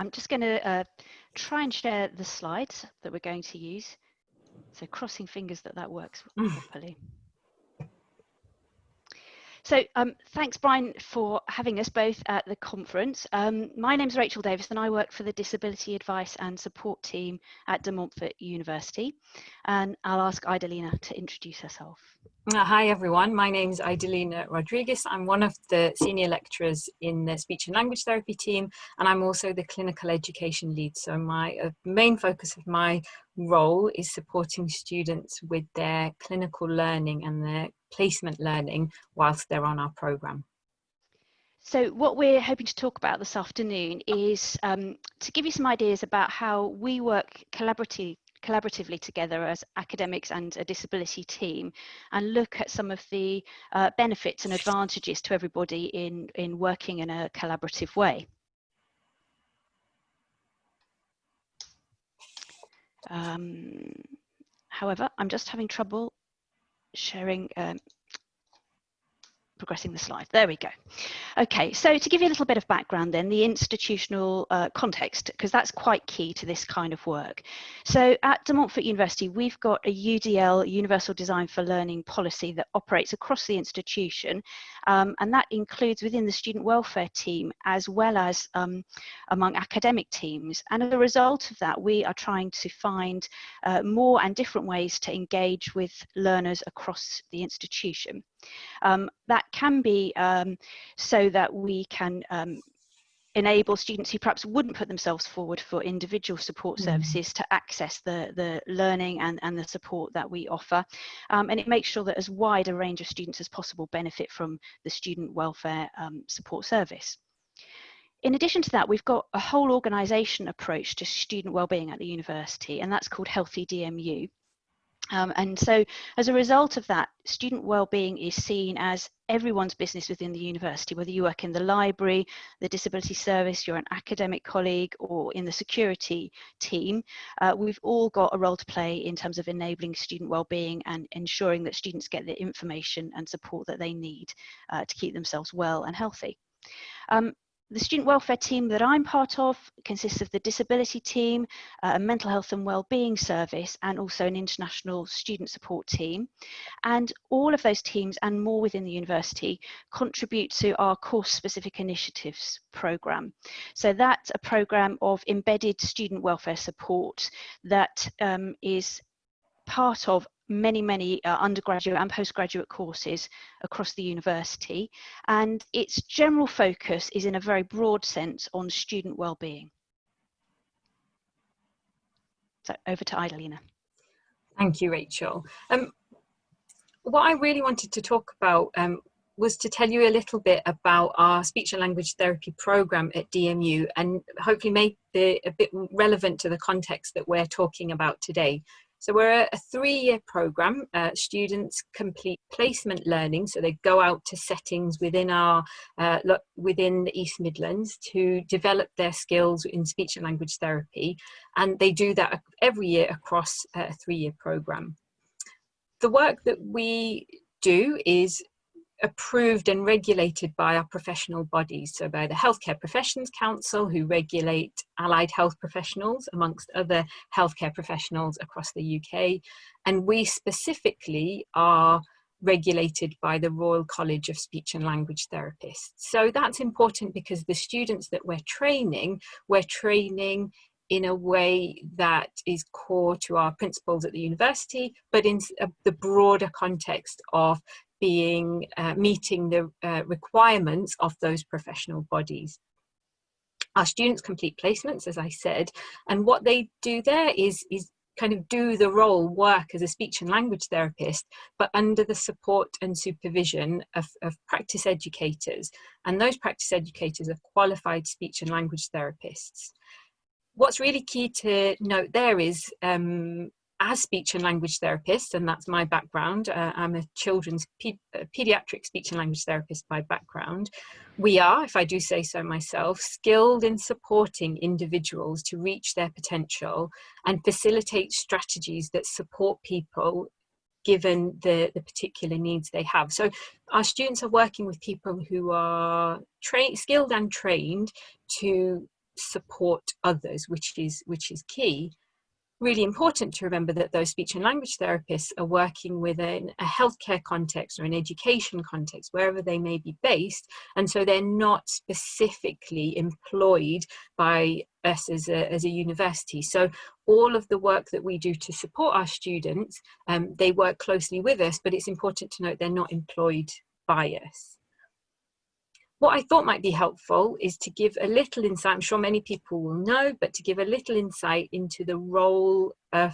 I'm just going to uh, try and share the slides that we're going to use. So crossing fingers that that works properly. So um, thanks, Brian, for having us both at the conference. Um, my name is Rachel Davis and I work for the Disability Advice and Support Team at De Montfort University. And I'll ask Idalina to introduce herself. Uh, hi everyone, my name is Idalina Rodriguez. I'm one of the senior lecturers in the speech and language therapy team and I'm also the clinical education lead. So my uh, main focus of my role is supporting students with their clinical learning and their placement learning whilst they're on our programme. So what we're hoping to talk about this afternoon is um, to give you some ideas about how we work collaboratively collaboratively together as academics and a disability team and look at some of the uh, benefits and advantages to everybody in, in working in a collaborative way. Um, however, I'm just having trouble sharing um, progressing the slide. There we go. Okay, so to give you a little bit of background then, the institutional uh, context, because that's quite key to this kind of work. So at De Montfort University, we've got a UDL, Universal Design for Learning policy that operates across the institution, um, and that includes within the student welfare team as well as um, among academic teams. And as a result of that, we are trying to find uh, more and different ways to engage with learners across the institution. Um, that can be um, so that we can um, enable students who perhaps wouldn't put themselves forward for individual support mm. services to access the, the learning and, and the support that we offer. Um, and it makes sure that as wide a range of students as possible benefit from the student welfare um, support service. In addition to that, we've got a whole organisation approach to student wellbeing at the university, and that's called Healthy DMU. Um, and so as a result of that, student wellbeing is seen as everyone's business within the university, whether you work in the library, the disability service, you're an academic colleague or in the security team, uh, we've all got a role to play in terms of enabling student wellbeing and ensuring that students get the information and support that they need uh, to keep themselves well and healthy. Um, the student welfare team that I'm part of consists of the disability team, uh, a mental health and wellbeing service, and also an international student support team. And all of those teams and more within the university contribute to our course specific initiatives program. So that's a program of embedded student welfare support that um, is part of many, many uh, undergraduate and postgraduate courses across the university. And its general focus is in a very broad sense on student well-being. So over to Idalina. Thank you, Rachel. Um, what I really wanted to talk about um, was to tell you a little bit about our speech and language therapy program at DMU and hopefully make it a bit relevant to the context that we're talking about today. So we're a, three-year program. Uh, students complete placement learning, so they go out to settings within our uh, within the East Midlands to develop their skills in speech and language therapy, and they do that every year across a three-year program. The work that we do is approved and regulated by our professional bodies, so by the Healthcare Professions Council, who regulate allied health professionals, amongst other healthcare professionals across the UK. And we specifically are regulated by the Royal College of Speech and Language Therapists. So that's important because the students that we're training, we're training in a way that is core to our principles at the university, but in uh, the broader context of being uh, meeting the uh, requirements of those professional bodies. Our students complete placements, as I said, and what they do there is, is kind of do the role, work as a speech and language therapist, but under the support and supervision of, of practice educators. And those practice educators are qualified speech and language therapists. What's really key to note there is um, as speech and language therapist, and that's my background, uh, I'm a children's pe uh, pediatric speech and language therapist by background. We are, if I do say so myself, skilled in supporting individuals to reach their potential and facilitate strategies that support people given the, the particular needs they have. So our students are working with people who are trained skilled and trained to support others, which is, which is key really important to remember that those speech and language therapists are working within a healthcare context or an education context, wherever they may be based. And so they're not specifically employed by us as a, as a university. So all of the work that we do to support our students, um, they work closely with us, but it's important to note they're not employed by us. What I thought might be helpful is to give a little insight, I'm sure many people will know, but to give a little insight into the role of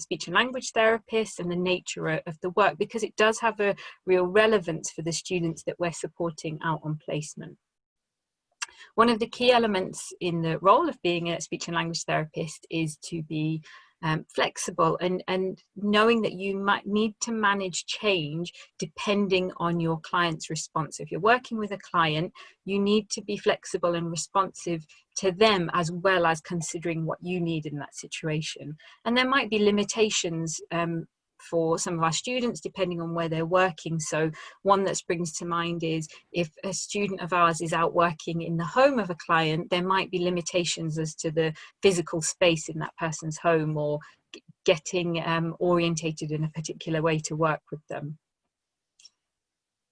speech and language therapists and the nature of the work because it does have a real relevance for the students that we're supporting out on placement. One of the key elements in the role of being a speech and language therapist is to be um, flexible and, and knowing that you might need to manage change depending on your client's response. If you're working with a client, you need to be flexible and responsive to them as well as considering what you need in that situation. And there might be limitations um, for some of our students depending on where they're working. So one that springs to mind is if a student of ours is out working in the home of a client, there might be limitations as to the physical space in that person's home or getting um, orientated in a particular way to work with them.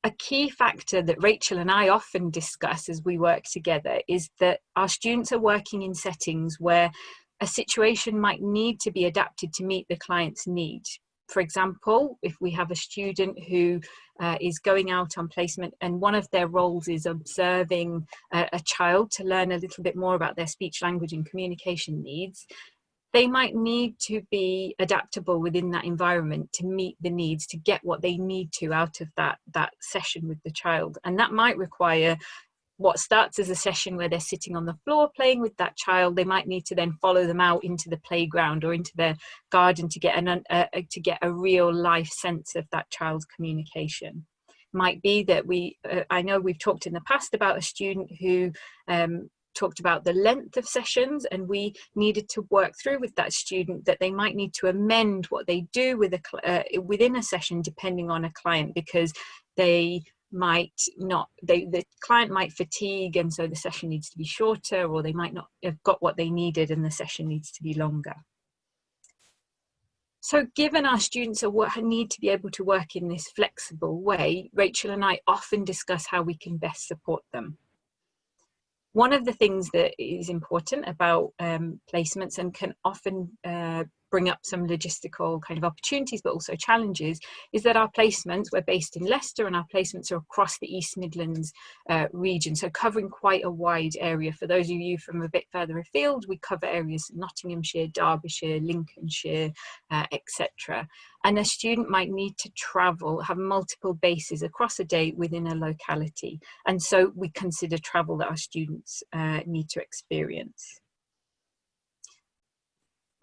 A key factor that Rachel and I often discuss as we work together is that our students are working in settings where a situation might need to be adapted to meet the client's need for example, if we have a student who uh, is going out on placement and one of their roles is observing a, a child to learn a little bit more about their speech, language and communication needs, they might need to be adaptable within that environment to meet the needs to get what they need to out of that that session with the child. And that might require what starts as a session where they're sitting on the floor playing with that child they might need to then follow them out into the playground or into their garden to get an uh, to get a real life sense of that child's communication. Might be that we uh, i know we've talked in the past about a student who um, talked about the length of sessions and we needed to work through with that student that they might need to amend what they do with a uh, within a session depending on a client because they might not they the client might fatigue and so the session needs to be shorter or they might not have got what they needed and the session needs to be longer. So given our students need to be able to work in this flexible way rachel and i often discuss how we can best support them. One of the things that is important about um, placements and can often uh, bring up some logistical kind of opportunities, but also challenges, is that our placements, we're based in Leicester and our placements are across the East Midlands uh, region, so covering quite a wide area. For those of you from a bit further afield, we cover areas in Nottinghamshire, Derbyshire, Lincolnshire, uh, etc. And a student might need to travel, have multiple bases across a day within a locality. And so we consider travel that our students uh, need to experience.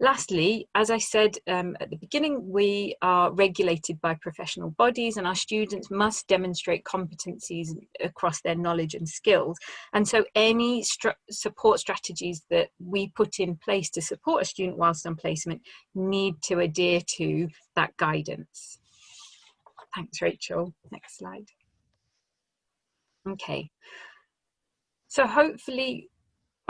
Lastly, as I said um, at the beginning, we are regulated by professional bodies and our students must demonstrate competencies across their knowledge and skills. And so any support strategies that we put in place to support a student whilst on placement need to adhere to that guidance. Thanks, Rachel. Next slide. Okay. So hopefully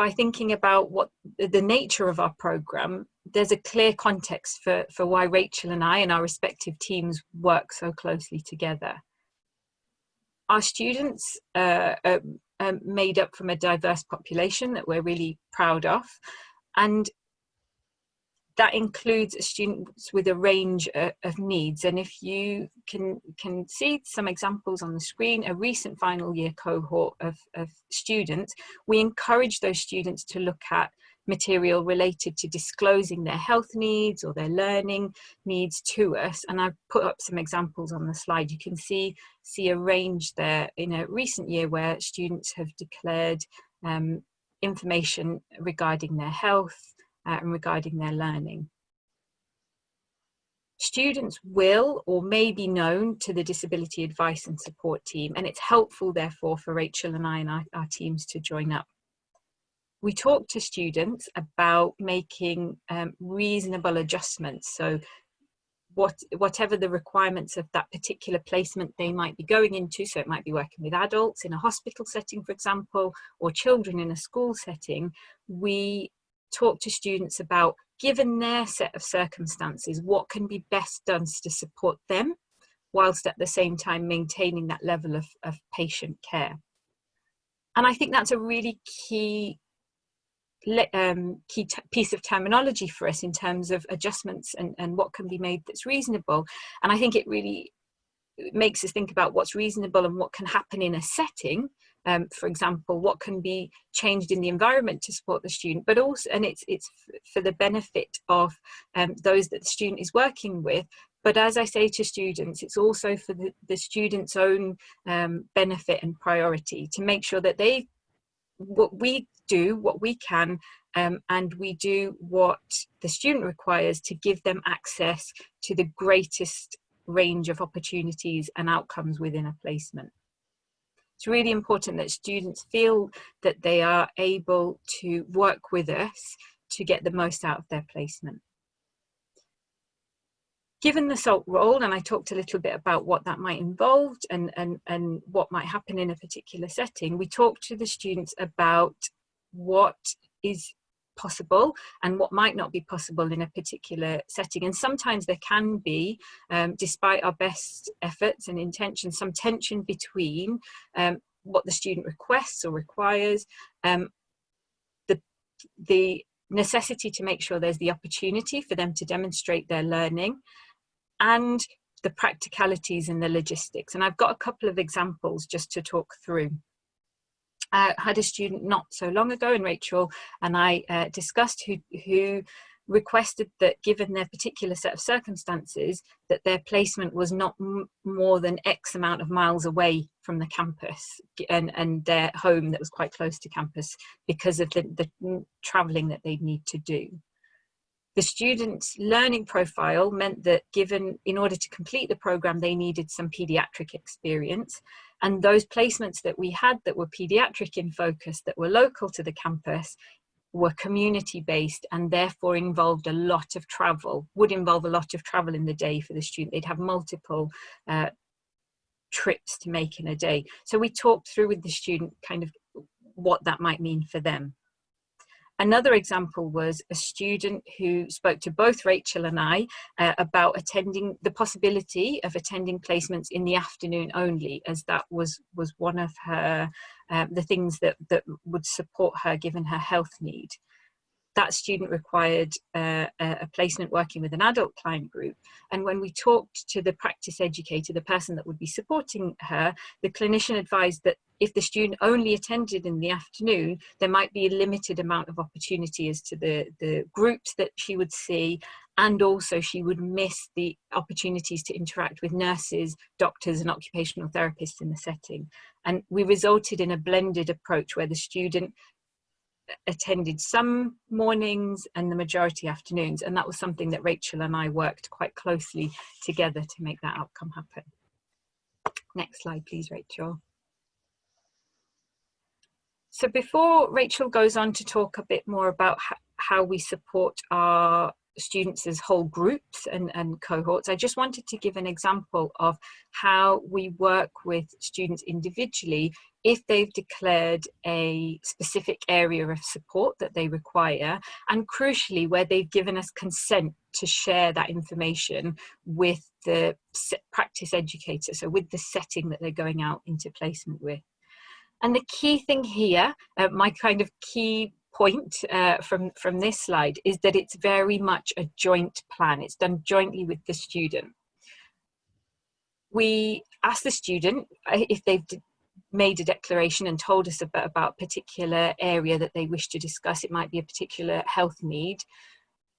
by thinking about what the nature of our program, there's a clear context for, for why Rachel and I and our respective teams work so closely together. Our students uh, are, are made up from a diverse population that we're really proud of. And that includes students with a range of, of needs. And if you can, can see some examples on the screen, a recent final year cohort of, of students, we encourage those students to look at material related to disclosing their health needs or their learning needs to us. And I've put up some examples on the slide. You can see, see a range there in a recent year where students have declared um, information regarding their health, uh, and regarding their learning. Students will or may be known to the Disability Advice and Support team and it's helpful therefore for Rachel and I and our, our teams to join up. We talk to students about making um, reasonable adjustments, so what whatever the requirements of that particular placement they might be going into so it might be working with adults in a hospital setting for example or children in a school setting we talk to students about given their set of circumstances what can be best done to support them whilst at the same time maintaining that level of, of patient care. And i think that's a really key um, key piece of terminology for us in terms of adjustments and, and what can be made that's reasonable. And I think it really makes us think about what's reasonable and what can happen in a setting. Um, for example, what can be changed in the environment to support the student, but also, and it's it's for the benefit of um, those that the student is working with. But as I say to students, it's also for the, the student's own um, benefit and priority to make sure that they what we do what we can um, and we do what the student requires to give them access to the greatest range of opportunities and outcomes within a placement. It's really important that students feel that they are able to work with us to get the most out of their placement given the SALT role, and I talked a little bit about what that might involve and, and, and what might happen in a particular setting, we talked to the students about what is possible and what might not be possible in a particular setting. And sometimes there can be, um, despite our best efforts and intentions, some tension between um, what the student requests or requires, um, the, the necessity to make sure there's the opportunity for them to demonstrate their learning and the practicalities and the logistics. And I've got a couple of examples just to talk through. I had a student not so long ago, and Rachel and I uh, discussed who, who requested that given their particular set of circumstances that their placement was not more than x amount of miles away from the campus and, and their home that was quite close to campus because of the, the travelling that they'd need to do. The student's learning profile meant that given, in order to complete the program, they needed some pediatric experience. And those placements that we had that were pediatric in focus, that were local to the campus, were community based and therefore involved a lot of travel, would involve a lot of travel in the day for the student. They'd have multiple uh, trips to make in a day. So we talked through with the student kind of what that might mean for them. Another example was a student who spoke to both Rachel and I uh, about attending the possibility of attending placements in the afternoon only, as that was was one of her uh, the things that that would support her given her health need that student required uh, a placement working with an adult client group. And when we talked to the practice educator, the person that would be supporting her, the clinician advised that if the student only attended in the afternoon, there might be a limited amount of opportunity as to the, the groups that she would see and also she would miss the opportunities to interact with nurses, doctors and occupational therapists in the setting. And we resulted in a blended approach where the student attended some mornings and the majority afternoons. And that was something that Rachel and I worked quite closely together to make that outcome happen. Next slide, please, Rachel. So before Rachel goes on to talk a bit more about how we support our students as whole groups and, and cohorts, I just wanted to give an example of how we work with students individually if they've declared a specific area of support that they require, and crucially, where they've given us consent to share that information with the practice educator, so with the setting that they're going out into placement with. And the key thing here, uh, my kind of key point uh, from, from this slide is that it's very much a joint plan. It's done jointly with the student. We ask the student uh, if they've made a declaration and told us about, about a particular area that they wish to discuss. It might be a particular health need.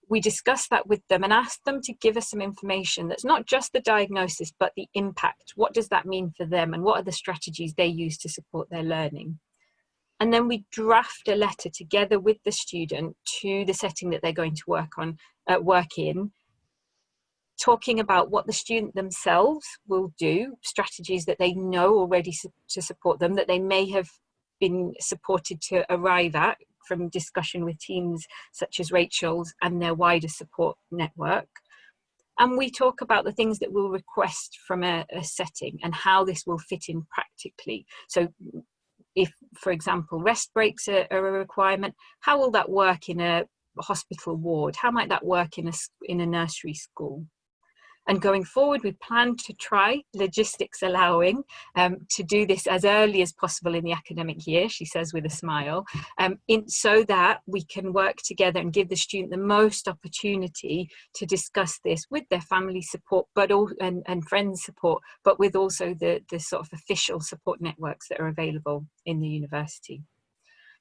We discuss that with them and ask them to give us some information that's not just the diagnosis, but the impact. What does that mean for them and what are the strategies they use to support their learning? And then we draft a letter together with the student to the setting that they're going to work on, uh, work in, talking about what the student themselves will do, strategies that they know already su to support them, that they may have been supported to arrive at from discussion with teams such as Rachel's and their wider support network. and we talk about the things that we'll request from a, a setting and how this will fit in practically. So if, for example, rest breaks are, are a requirement, how will that work in a hospital ward? How might that work in a, in a nursery school? And going forward, we plan to try, logistics allowing, um, to do this as early as possible in the academic year, she says with a smile, um, in, so that we can work together and give the student the most opportunity to discuss this with their family support but all, and, and friends support, but with also the, the sort of official support networks that are available in the university.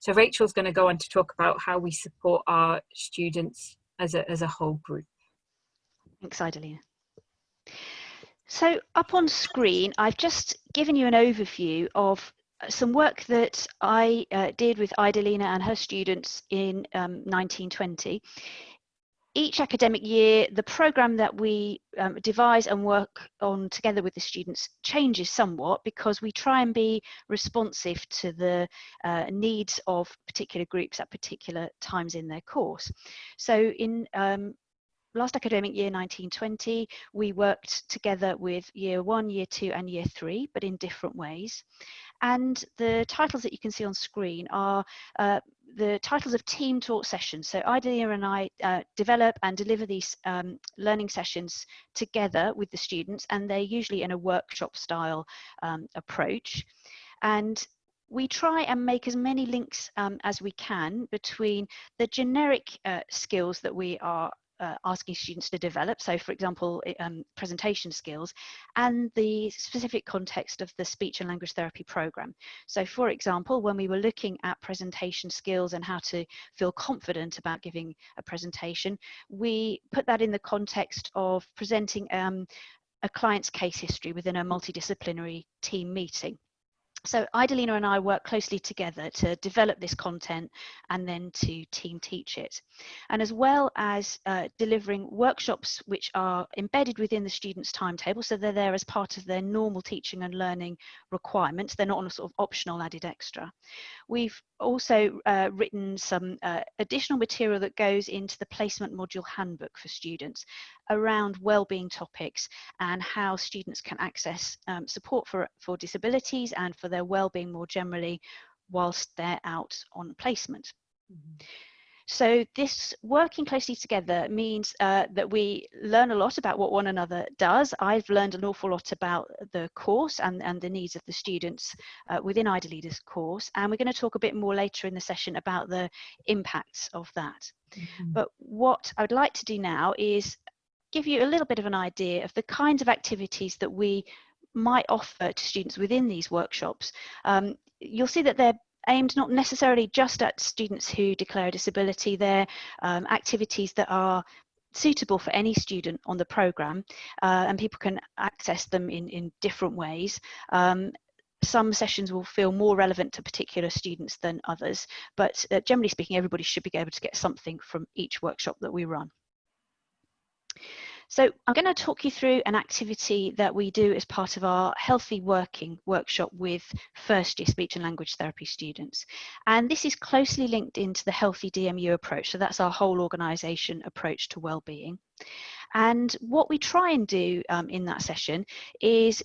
So Rachel's going to go on to talk about how we support our students as a, as a whole group. Thanks, Idalina. So up on screen, I've just given you an overview of some work that I uh, did with Idalina and her students in um, 1920. Each academic year, the programme that we um, devise and work on together with the students changes somewhat because we try and be responsive to the uh, needs of particular groups at particular times in their course. So in um, last academic year 1920 we worked together with year one year two and year three but in different ways. And the titles that you can see on screen are uh, the titles of team taught sessions. So Idalina and I uh, develop and deliver these um, learning sessions together with the students and they're usually in a workshop style um, approach. And we try and make as many links um, as we can between the generic uh, skills that we are uh, asking students to develop. So for example, um, presentation skills and the specific context of the speech and language therapy program. So for example, when we were looking at presentation skills and how to feel confident about giving a presentation, we put that in the context of presenting um, a client's case history within a multidisciplinary team meeting so Idalina and I work closely together to develop this content and then to team teach it. And as well as uh, delivering workshops which are embedded within the students' timetable, so they're there as part of their normal teaching and learning requirements, they're not on a sort of optional added extra. We've also uh, written some uh, additional material that goes into the placement module handbook for students around wellbeing topics and how students can access um, support for, for disabilities and for their well-being more generally whilst they're out on placement. Mm -hmm. So this working closely together means uh, that we learn a lot about what one another does. I've learned an awful lot about the course and, and the needs of the students uh, within Idalina's course. And we're going to talk a bit more later in the session about the impacts of that. Mm -hmm. But what I would like to do now is give you a little bit of an idea of the kinds of activities that we might offer to students within these workshops. Um, you'll see that they're aimed not necessarily just at students who declare a disability, they're um, activities that are suitable for any student on the programme uh, and people can access them in, in different ways. Um, some sessions will feel more relevant to particular students than others, but uh, generally speaking, everybody should be able to get something from each workshop that we run. So I'm going to talk you through an activity that we do as part of our Healthy Working workshop with first year speech and language therapy students. And this is closely linked into the Healthy DMU approach. So that's our whole organisation approach to well-being. And what we try and do um, in that session is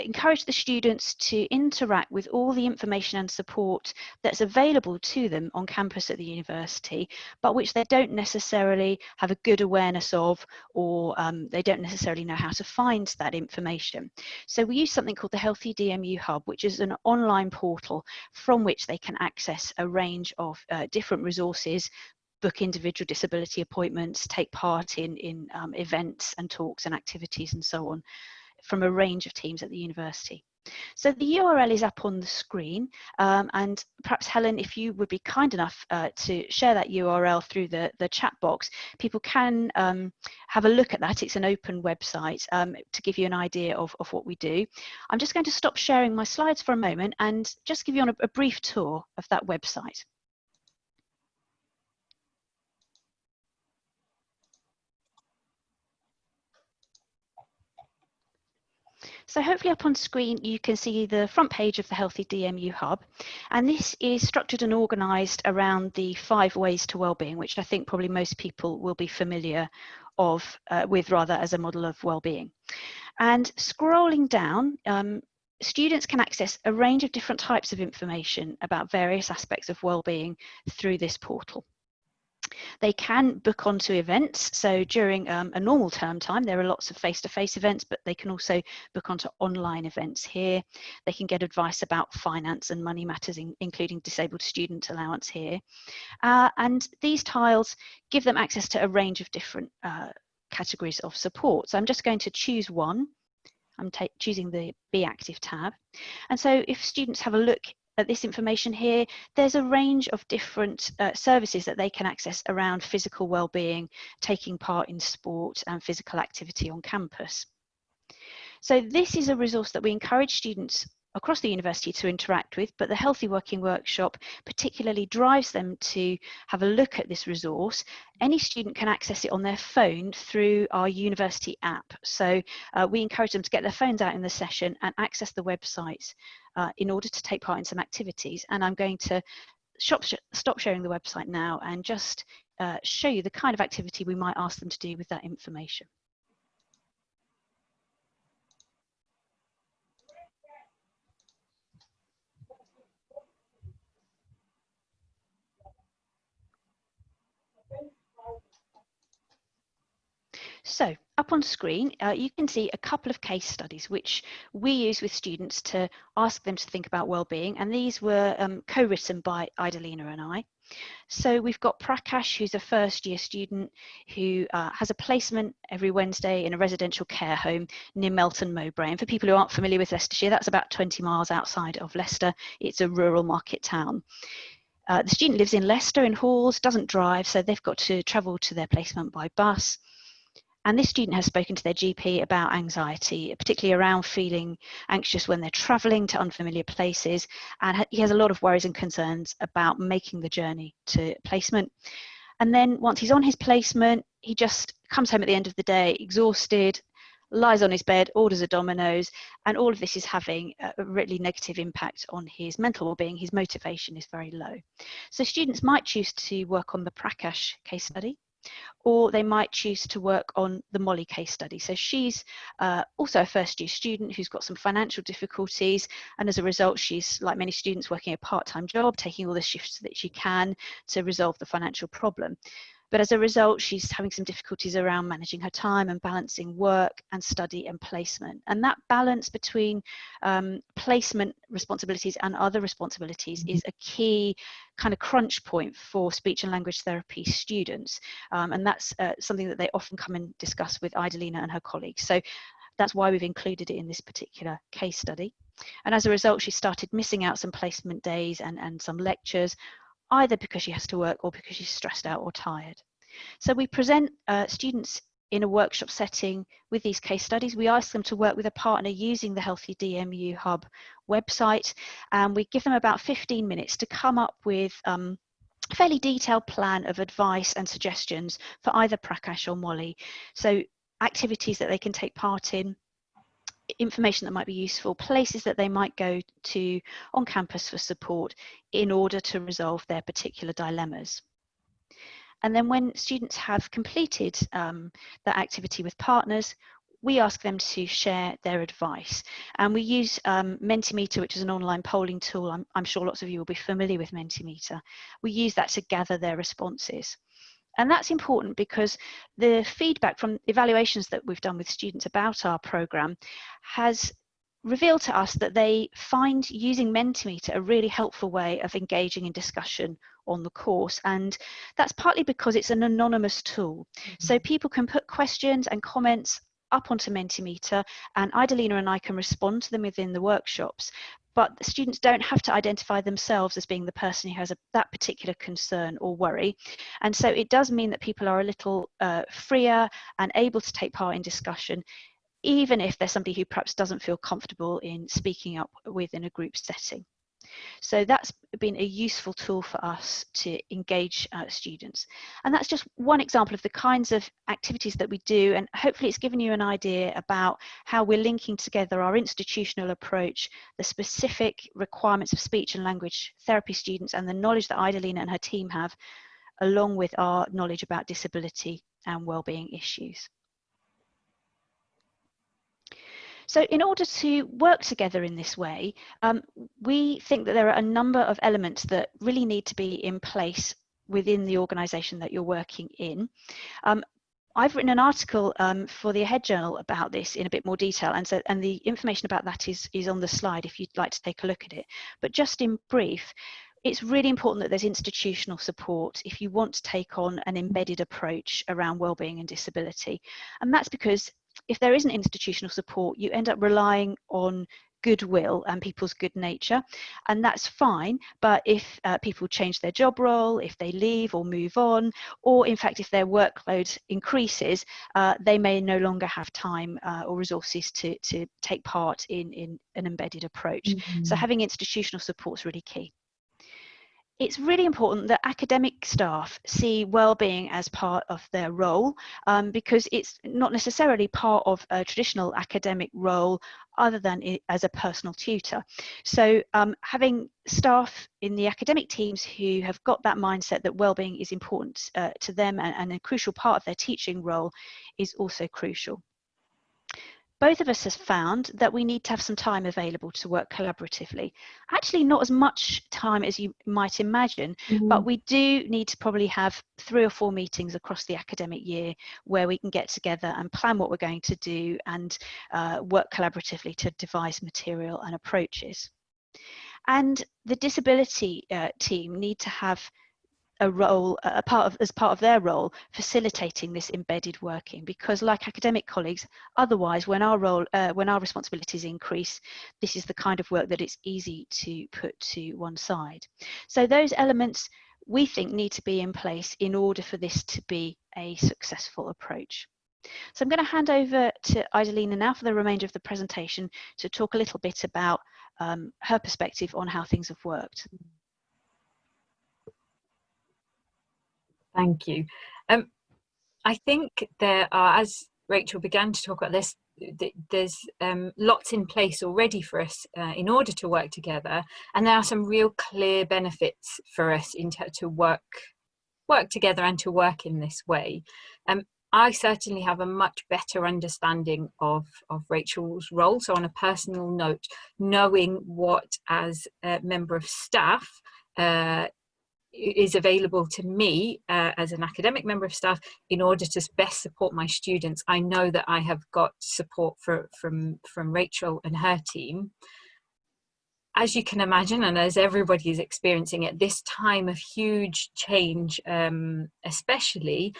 encourage the students to interact with all the information and support that's available to them on campus at the university, but which they don't necessarily have a good awareness of or um, they don't necessarily know how to find that information. So we use something called the Healthy DMU Hub, which is an online portal from which they can access a range of uh, different resources book individual disability appointments, take part in, in um, events and talks and activities and so on from a range of teams at the university. So the URL is up on the screen um, and perhaps Helen, if you would be kind enough uh, to share that URL through the, the chat box, people can um, have a look at that. It's an open website um, to give you an idea of, of what we do. I'm just going to stop sharing my slides for a moment and just give you on a, a brief tour of that website. So hopefully up on screen you can see the front page of the Healthy DMU Hub and this is structured and organised around the five ways to wellbeing which I think probably most people will be familiar of uh, with rather as a model of well-being. And scrolling down, um, students can access a range of different types of information about various aspects of well-being through this portal. They can book onto events. So during um, a normal term time, there are lots of face-to-face -face events, but they can also book onto online events here. They can get advice about finance and money matters, in, including disabled student allowance here. Uh, and these tiles give them access to a range of different uh, categories of support. So I'm just going to choose one. I'm choosing the Be Active tab. And so if students have a look this information here, there's a range of different uh, services that they can access around physical well-being, taking part in sport and physical activity on campus. So this is a resource that we encourage students across the university to interact with, but the Healthy Working Workshop particularly drives them to have a look at this resource. Any student can access it on their phone through our university app. So uh, we encourage them to get their phones out in the session and access the website uh, in order to take part in some activities. And I'm going to shop, sh stop sharing the website now and just uh, show you the kind of activity we might ask them to do with that information. So up on screen, uh, you can see a couple of case studies which we use with students to ask them to think about well-being. And these were um, co-written by Idalina and I. So we've got Prakash, who's a first year student who uh, has a placement every Wednesday in a residential care home near Melton Mowbray. And for people who aren't familiar with Leicestershire, that's about 20 miles outside of Leicester. It's a rural market town. Uh, the student lives in Leicester in halls, doesn't drive, so they've got to travel to their placement by bus. And this student has spoken to their GP about anxiety, particularly around feeling anxious when they're traveling to unfamiliar places. And he has a lot of worries and concerns about making the journey to placement. And then once he's on his placement, he just comes home at the end of the day exhausted, lies on his bed, orders a Domino's, and all of this is having a really negative impact on his mental well-being. His motivation is very low. So students might choose to work on the Prakash case study or they might choose to work on the Molly case study. So she's uh, also a first year student who's got some financial difficulties and as a result she's like many students working a part-time job, taking all the shifts that she can to resolve the financial problem. But as a result, she's having some difficulties around managing her time and balancing work and study and placement. And that balance between um, placement responsibilities and other responsibilities is a key kind of crunch point for speech and language therapy students. Um, and that's uh, something that they often come and discuss with Idalina and her colleagues. So that's why we've included it in this particular case study. And as a result, she started missing out some placement days and, and some lectures, either because she has to work or because she's stressed out or tired. So we present uh, students in a workshop setting with these case studies. We ask them to work with a partner using the Healthy DMU Hub website, and we give them about 15 minutes to come up with um, a fairly detailed plan of advice and suggestions for either Prakash or Molly. So activities that they can take part in, information that might be useful, places that they might go to on campus for support in order to resolve their particular dilemmas. And then when students have completed um, that activity with partners, we ask them to share their advice. And we use um, Mentimeter, which is an online polling tool. I'm, I'm sure lots of you will be familiar with Mentimeter. We use that to gather their responses. And that's important because the feedback from evaluations that we've done with students about our programme has revealed to us that they find using Mentimeter a really helpful way of engaging in discussion on the course. And that's partly because it's an anonymous tool. Mm -hmm. So people can put questions and comments up onto Mentimeter and Idalina and I can respond to them within the workshops but the students don't have to identify themselves as being the person who has a, that particular concern or worry. And so it does mean that people are a little uh, freer and able to take part in discussion, even if they're somebody who perhaps doesn't feel comfortable in speaking up within a group setting. So that's been a useful tool for us to engage uh, students. And that's just one example of the kinds of activities that we do. And hopefully it's given you an idea about how we're linking together our institutional approach, the specific requirements of speech and language therapy students and the knowledge that Idalina and her team have, along with our knowledge about disability and wellbeing issues. So in order to work together in this way, um, we think that there are a number of elements that really need to be in place within the organisation that you're working in. Um, I've written an article um, for the Ahead Journal about this in a bit more detail, and so and the information about that is is on the slide if you'd like to take a look at it. But just in brief, it's really important that there's institutional support if you want to take on an embedded approach around wellbeing and disability, and that's because if there isn't institutional support, you end up relying on goodwill and people's good nature and that's fine. But if uh, people change their job role if they leave or move on or in fact if their workload increases uh, they may no longer have time uh, or resources to to take part in in an embedded approach. Mm -hmm. so having institutional support is really key it's really important that academic staff see well-being as part of their role um, because it's not necessarily part of a traditional academic role other than as a personal tutor. So um, having staff in the academic teams who have got that mindset that well-being is important uh, to them and, and a crucial part of their teaching role is also crucial both of us have found that we need to have some time available to work collaboratively. Actually, not as much time as you might imagine, mm-hmm. but we do need to probably have three or four meetings across the academic year where we can get together and plan what we're going to do and uh, work collaboratively to devise material and approaches. And the disability uh, team need to have a role, a part of, as part of their role, facilitating this embedded working. Because, like academic colleagues, otherwise, when our role, uh, when our responsibilities increase, this is the kind of work that it's easy to put to one side. So those elements we think need to be in place in order for this to be a successful approach. So I'm going to hand over to Idalina now for the remainder of the presentation to talk a little bit about um, her perspective on how things have worked. Thank you. Um, I think there are, as Rachel began to talk about this, there's um, lots in place already for us uh, in order to work together, and there are some real clear benefits for us to work work together and to work in this way. Um, I certainly have a much better understanding of, of Rachel's role. So on a personal note, knowing what as a member of staff uh, is available to me uh, as an academic member of staff in order to best support my students. I know that I have got support for, from, from Rachel and her team. As you can imagine, and as everybody is experiencing at this time of huge change, um, especially,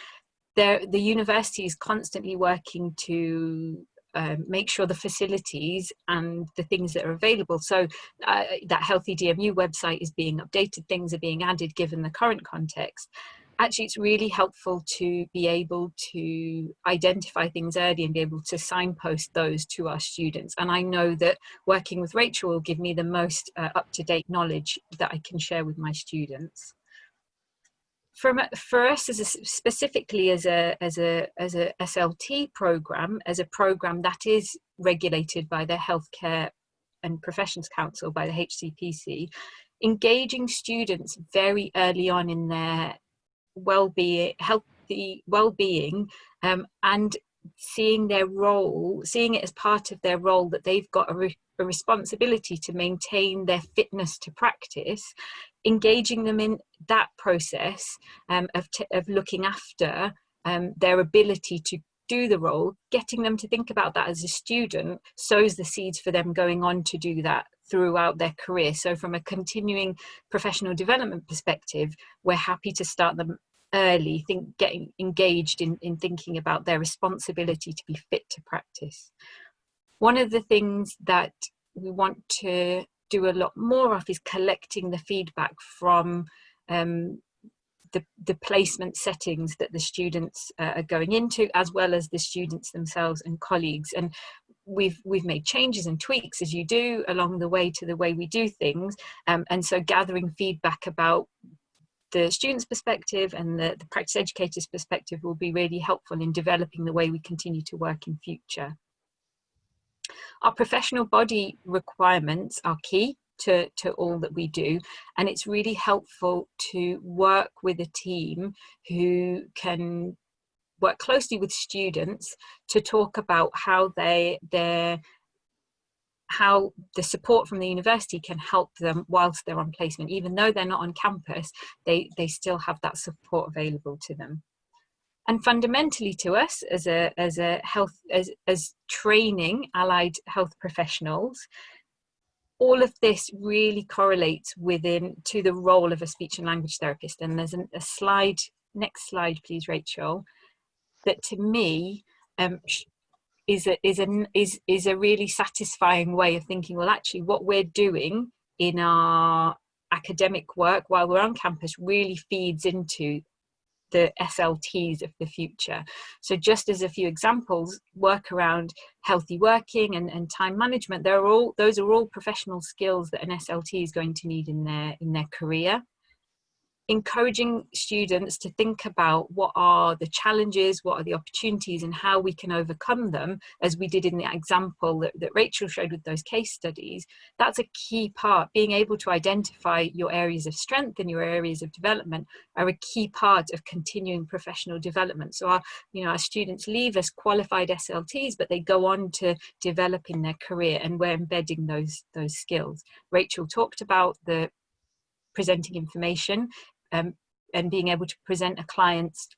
the university is constantly working to um, make sure the facilities and the things that are available. So uh, that Healthy DMU website is being updated, things are being added given the current context. Actually, it's really helpful to be able to identify things early and be able to signpost those to our students. And I know that working with Rachel will give me the most uh, up-to-date knowledge that I can share with my students from for us as a, specifically as a as a as a SLT program as a program that is regulated by the Healthcare and Professions Council by the HCPC, engaging students very early on in their well-being, healthy well-being, um, and seeing their role, seeing it as part of their role that they've got a, re a responsibility to maintain their fitness to practice, engaging them in that process um, of, of looking after um, their ability to do the role, getting them to think about that as a student sows the seeds for them going on to do that throughout their career. So from a continuing professional development perspective, we're happy to start them early, think getting engaged in, in thinking about their responsibility to be fit to practice. One of the things that we want to do a lot more of is collecting the feedback from um, the, the placement settings that the students uh, are going into as well as the students themselves and colleagues and we've we've made changes and tweaks as you do along the way to the way we do things um, and so gathering feedback about the student's perspective and the, the practice educator's perspective will be really helpful in developing the way we continue to work in future. Our professional body requirements are key to, to all that we do and it's really helpful to work with a team who can work closely with students to talk about how they their how the support from the university can help them whilst they're on placement. Even though they're not on campus they they still have that support available to them and fundamentally to us as a as a health as as training allied health professionals all of this really correlates within to the role of a speech and language therapist. And there's an, a slide next slide please rachel that to me um, is a is a is is a really satisfying way of thinking well actually what we're doing in our academic work while we're on campus really feeds into the SLTs of the future. So just as a few examples, work around healthy working and, and time management, there are all those are all professional skills that an SLT is going to need in their in their career encouraging students to think about what are the challenges, what are the opportunities and how we can overcome them, as we did in the example that, that, Rachel showed with those case studies, that's a key part. Being able to identify your areas of strength and your areas of development are a key part of continuing professional development. So our, you know, our students leave as qualified SLTs, but they go on to develop in their career and we're embedding those, those skills. Rachel talked about the presenting information um, and being able to present a client's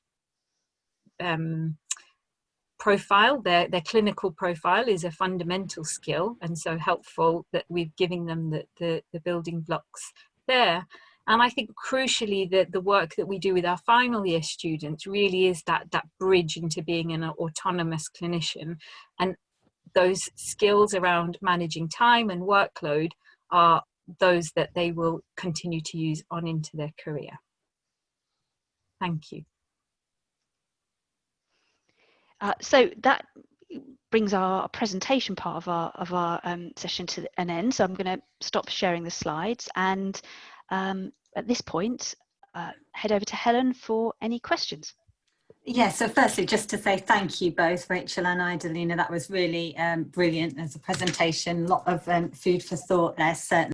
um, profile, their, their clinical profile is a fundamental skill and so helpful that we're giving them the, the, the building blocks there. And I think crucially that the work that we do with our final year students really is that, that bridge into being an autonomous clinician. And those skills around managing time and workload are those that they will continue to use on into their career. Thank you. Uh, so that brings our presentation part of our of our um, session to an end. So I'm going to stop sharing the slides and um, at this point uh, head over to Helen for any questions. Yeah, so firstly, just to say thank you both, Rachel and Idalina. That was really um, brilliant as a presentation. A lot of um, food for thought there, certainly.